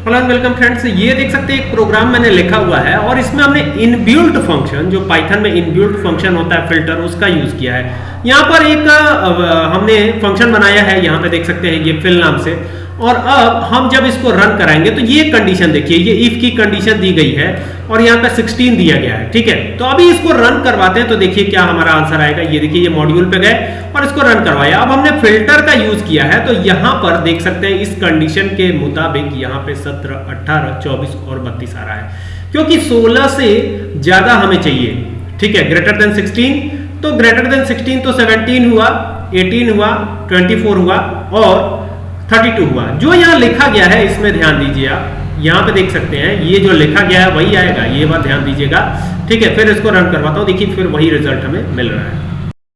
Hello welcome friends ये देख सकते हैं, एक प्रोग्राम मैंने लिखा हुआ है और इसमें हमने इनबिल्ट फ़ंक्शन जो पाइथन में इनबिल्ट फ़ंक्शन होता है फ़िल्टर उसका यूज़ किया है। यहाँ पर एक हमने फ़ंक्शन बनाया है, यहाँ पे देख सकते हैं ये फिल नाम से। और अब हम जब इसको रन कराएँगे तो ये कंडीशन देखिए, ये इफ़ की कंडीशन दी गई है और यहाँ पे 16 दिया गया है, ठीक है? तो अभी इसको रन करवाते हैं तो देखिए क्या हमारा आंसर आएगा। ये देखिए, ये मॉड्यूल पे गए और इसको रन करवाया। अब हमने फ़िल्टर का यूज़ किया है तो यहाँ पर देख सकते हैं, इस कंडीशन के मुताबिक यहाँ पे सत्रह अट्ठारह चौबीस और बत्तीस आ रहा है। क्योंकि सोलह से ज़्यादा हमें चाहिए, ठीक है? ग्रेटर देन सिक्सटीन तो ग्रेटर देन सिक्सटीन तो सेवनटीन हुआ एटीन हुआ ट्वेंटी हुआ, और 32 हुआ। जो यहाँ लिखा गया है, इसमें ध्यान दीजिए आप। यहाँ पे देख सकते हैं, ये जो लिखा गया है, वही आएगा। ये बात ध्यान दीजिएगा। ठीक है, फिर इसको रन करवाता हूँ। देखिए, फिर वही रिज़ल्ट हमें मिल रहा है।